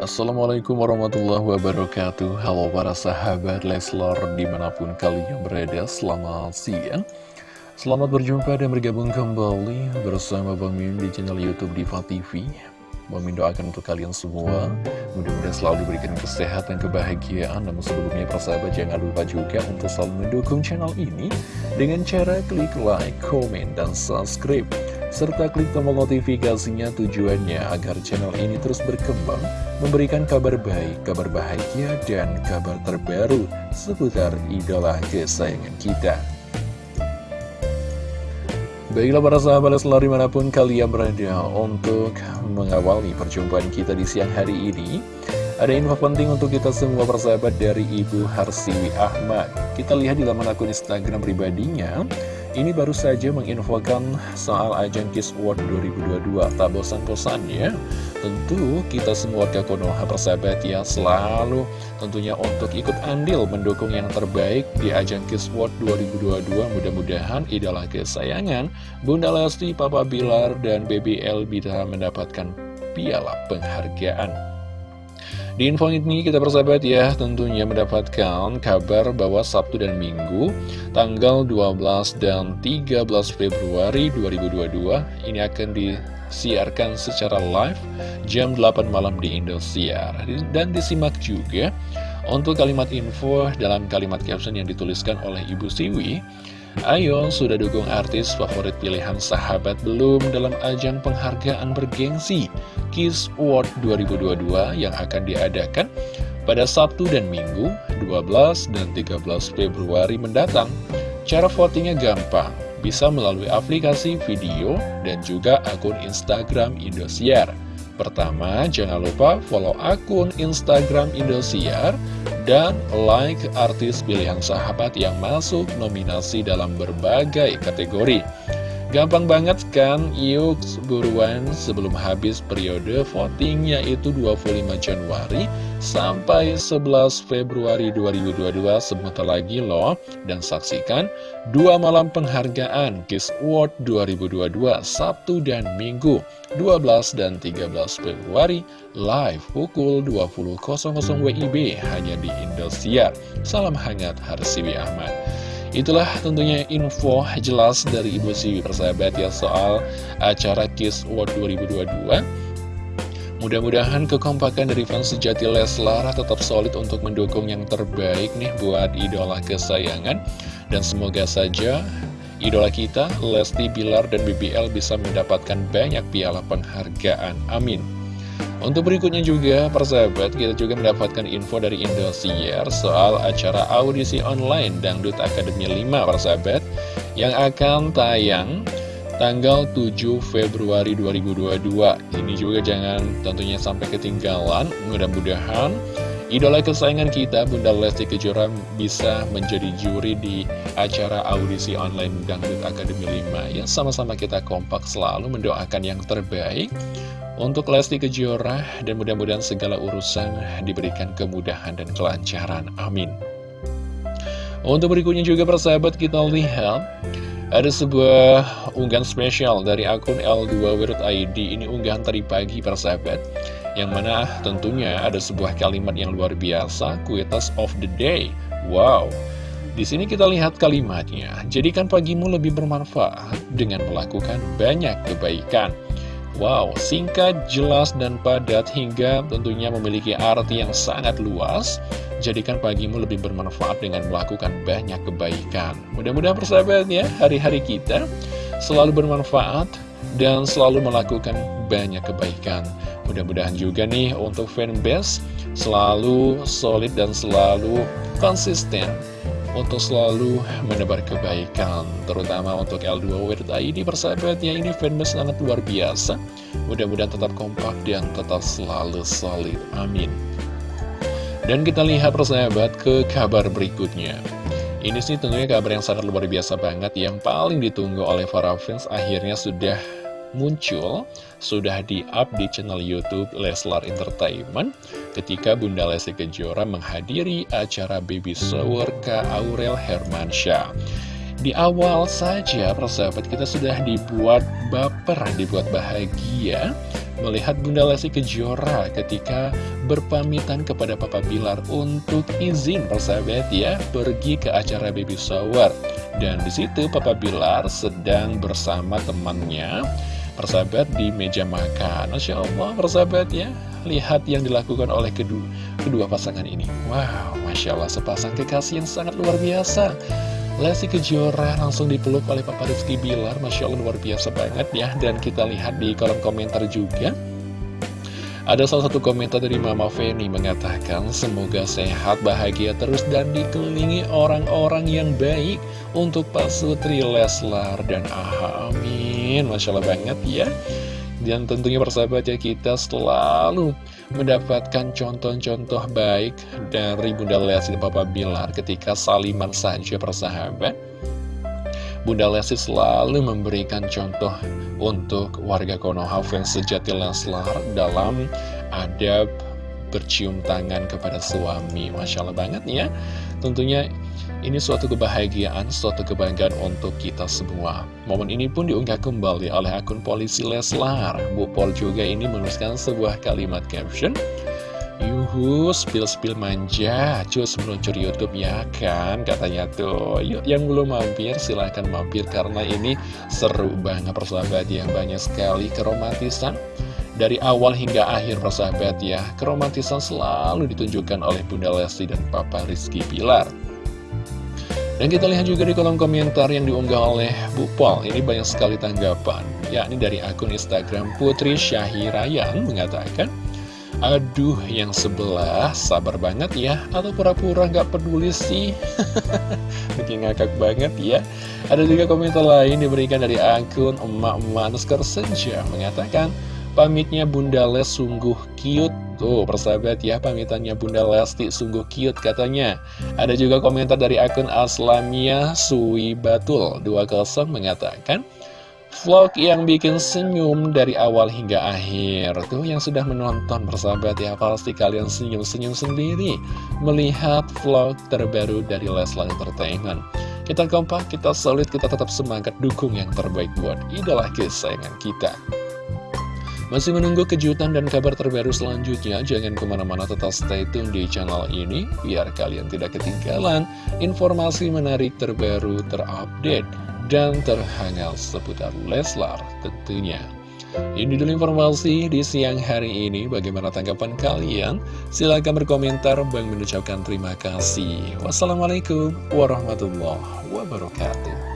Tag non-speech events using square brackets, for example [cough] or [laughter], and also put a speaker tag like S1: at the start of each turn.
S1: Assalamualaikum warahmatullahi wabarakatuh. Halo para sahabat Leslor di mana pun kalian berada Selamat siang. Selamat berjumpa dan bergabung kembali bersama Bang Min di channel Youtube Diva TV Bang Min doakan untuk kalian semua Mudah-mudahan selalu diberikan kesehatan, kebahagiaan. Namun sebelumnya para sahabat jangan lupa juga untuk selalu mendukung channel ini Dengan cara klik like, komen, dan subscribe serta klik tombol notifikasinya tujuannya agar channel ini terus berkembang, memberikan kabar baik, kabar bahagia, dan kabar terbaru seputar idola kesayangan kita. Baiklah para sahabat selalu di mana pun kalian berada untuk mengawali perjumpaan kita di siang hari ini Ada info penting untuk kita semua persahabat dari Ibu Harsiwi Ahmad Kita lihat di laman akun Instagram pribadinya ini baru saja menginfokan soal ajang Kiss World 2022 Tak bosan-bosannya Tentu kita semua warga Konoha persahabat ya Selalu tentunya untuk ikut andil mendukung yang terbaik di ajang Kiss World 2022 Mudah-mudahan idola kesayangan Bunda Lesti, Papa Bilar, dan Baby L bisa mendapatkan piala penghargaan di info ini kita persahabat ya tentunya mendapatkan kabar bahwa Sabtu dan Minggu tanggal 12 dan 13 Februari 2022 ini akan disiarkan secara live jam 8 malam di Indosiar. Dan disimak juga untuk kalimat info dalam kalimat caption yang dituliskan oleh Ibu Siwi Ayo, sudah dukung artis favorit pilihan sahabat belum dalam ajang penghargaan bergengsi Kiss Award 2022 yang akan diadakan pada Sabtu dan Minggu 12 dan 13 Februari mendatang. Cara votingnya gampang, bisa melalui aplikasi video dan juga akun Instagram Indosiar. Pertama, jangan lupa follow akun Instagram Indosiar dan like artis pilihan sahabat yang masuk nominasi dalam berbagai kategori. Gampang banget kan? Yuk buruan sebelum habis periode voting yaitu 25 Januari sampai 11 Februari 2022 sebentar lagi loh dan saksikan dua malam penghargaan Kiss Award 2022 Sabtu dan Minggu 12 dan 13 Februari live pukul 20.00 WIB hanya di Indosiar. Salam hangat Harsiwi Ahmad. Itulah tentunya info jelas dari Ibu Siwi persahabat ya soal acara Kiss World 2022 Mudah-mudahan kekompakan dari fans sejati Leslar tetap solid untuk mendukung yang terbaik nih buat idola kesayangan. Dan semoga saja idola kita Lesti Bilar dan BBL bisa mendapatkan banyak piala penghargaan. Amin untuk berikutnya juga, persahabat, kita juga mendapatkan info dari Indosiar soal acara audisi online Dangdut Akademi 5, persahabat, yang akan tayang tanggal 7 Februari 2022. Ini juga jangan tentunya sampai ketinggalan, mudah-mudahan Idola kesayangan kita, Bunda Lesti Kejora bisa menjadi juri di acara audisi online Dangdut Akademi 5. Ya, sama-sama kita kompak selalu mendoakan yang terbaik untuk Lesti Kejora dan mudah-mudahan segala urusan diberikan kemudahan dan kelancaran. Amin. Untuk berikutnya juga persahabat kita lihat ada sebuah unggahan spesial dari akun L2 World ID Ini unggahan tadi pagi persahabat yang mana tentunya ada sebuah kalimat yang luar biasa, kuitas of the day. Wow. Di sini kita lihat kalimatnya. Jadikan pagimu lebih bermanfaat dengan melakukan banyak kebaikan. Wow, singkat, jelas, dan padat hingga tentunya memiliki arti yang sangat luas. Jadikan pagimu lebih bermanfaat dengan melakukan banyak kebaikan. Mudah-mudahan persahabat ya, hari-hari kita selalu bermanfaat dan selalu melakukan banyak kebaikan. Mudah-mudahan juga nih untuk fanbase selalu solid dan selalu konsisten untuk selalu menebar kebaikan terutama untuk L2 Weird ID persahabatnya ini fanbase sangat luar biasa. Mudah-mudahan tetap kompak dan tetap selalu solid. Amin. Dan kita lihat persahabat ke kabar berikutnya. Ini sih tentunya kabar yang sangat luar biasa banget yang paling ditunggu oleh para fans akhirnya sudah muncul sudah di-up di channel Youtube Leslar Entertainment ketika Bunda Lesti Kejora menghadiri acara baby shower ke Aurel Hermansyah. Di awal saja persahabat kita sudah dibuat baper, dibuat bahagia melihat Bunda Lesti Kejora ketika berpamitan kepada Papa Bilar untuk izin persahabat ya pergi ke acara baby shower. Dan di situ Papa Bilar sedang bersama temannya persahabat di meja makan. Masya Allah persahabat ya, lihat yang dilakukan oleh kedua, kedua pasangan ini. Wow, Masya Allah sepasang kekasih yang sangat luar biasa. Lesti Kejora langsung dipeluk oleh Papa Rizky Bilar Masya Allah luar biasa banget ya Dan kita lihat di kolom komentar juga Ada salah satu komentar dari Mama Feni mengatakan Semoga sehat, bahagia terus dan dikelilingi orang-orang yang baik Untuk Pak Sutri, Leslar, dan Aha Amin Masya Allah banget ya dan tentunya persahabat ya kita selalu mendapatkan contoh-contoh baik dari Bunda Lesti dan Papa Bilar ketika saliman saja persahabat. Bunda Lesti selalu memberikan contoh untuk warga Konoha fans sejati Leslar dalam adab bercium tangan kepada suami. Masya Allah banget ya. Tentunya ini suatu kebahagiaan, suatu kebanggaan untuk kita semua. Momen ini pun diunggah kembali oleh akun polisi Leslar. Bu Pol juga ini menuliskan sebuah kalimat caption. Yuhu, spill-spill manja, cus meluncur Youtube ya kan, katanya tuh. Yuk, yang belum mampir, silahkan mampir karena ini seru banget persahabat ya. Banyak sekali keromantisan dari awal hingga akhir persahabat ya. Keromantisan selalu ditunjukkan oleh Bunda Lesti dan Papa Rizky Pilar. Dan kita lihat juga di kolom komentar yang diunggah oleh Bu Pol Ini banyak sekali tanggapan yakni dari akun Instagram Putri Syahirayan mengatakan Aduh yang sebelah sabar banget ya. Atau pura-pura gak peduli sih? [laughs] Bikin ngakak banget ya. Ada juga komentar lain diberikan dari akun emak-emak Nuskar Senja. Mengatakan pamitnya Bunda Les sungguh cute. Tuh persahabat ya pamitannya Bunda Lesti sungguh cute katanya. Ada juga komentar dari akun Aslamia Sui Batul. 20 mengatakan Vlog yang bikin senyum dari awal hingga akhir. Tuh yang sudah menonton persahabat ya Pasti kalian senyum-senyum sendiri. Melihat vlog terbaru dari Leslar Entertainment. Kita kompak, kita solid, kita tetap semangat Dukung yang terbaik buat idola kesayangan kita. Masih menunggu kejutan dan kabar terbaru selanjutnya? Jangan ke mana-mana tetap stay tune di channel ini, biar kalian tidak ketinggalan informasi menarik terbaru, terupdate, dan terhangat seputar Leslar tentunya. Ini dulu informasi di siang hari ini. Bagaimana tanggapan kalian? Silahkan berkomentar. Bang mengucapkan terima kasih. Wassalamualaikum warahmatullahi wabarakatuh.